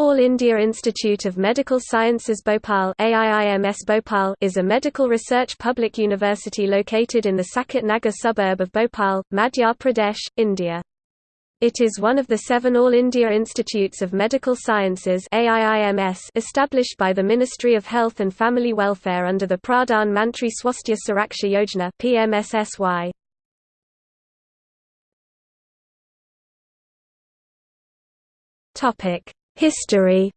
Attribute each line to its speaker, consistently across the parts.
Speaker 1: All India Institute of Medical Sciences Bhopal AIIMS Bhopal is a medical research public university located in the Saket Nagar suburb of Bhopal, Madhya Pradesh, India. It is one of the seven All India Institutes of Medical Sciences AIIMS established by the Ministry of Health and Family Welfare under the Pradhan Mantri Swasthya Suraksha Yojana PMSSY. Topic History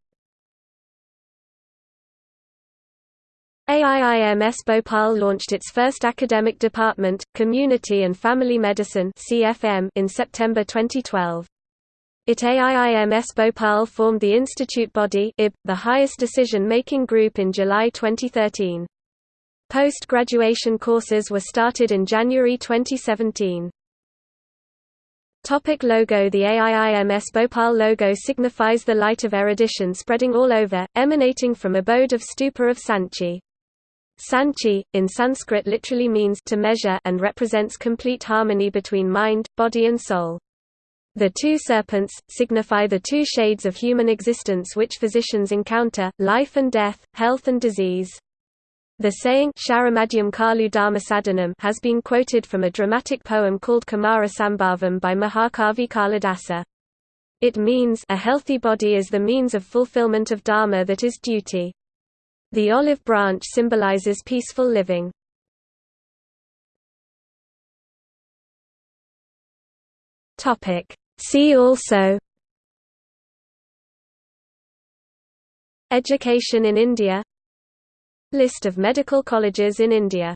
Speaker 1: AIIMS Bhopal launched its first academic department, Community and Family Medicine in September 2012. It AIIMS Bhopal formed the institute body IB, the highest decision-making group in July 2013. Post-graduation courses were started in January 2017. Topic logo The AIIMS Bhopal logo signifies the light of erudition spreading all over, emanating from abode of stupa of Sanchi. Sanchi, in Sanskrit literally means to measure and represents complete harmony between mind, body and soul. The two serpents, signify the two shades of human existence which physicians encounter, life and death, health and disease. The saying has been quoted from a dramatic poem called Kumara Sambhavam by Mahakavi Kalidasa. It means a healthy body is the means of fulfillment of dharma that is duty. The olive branch symbolizes peaceful living. See also Education in India List of medical colleges in India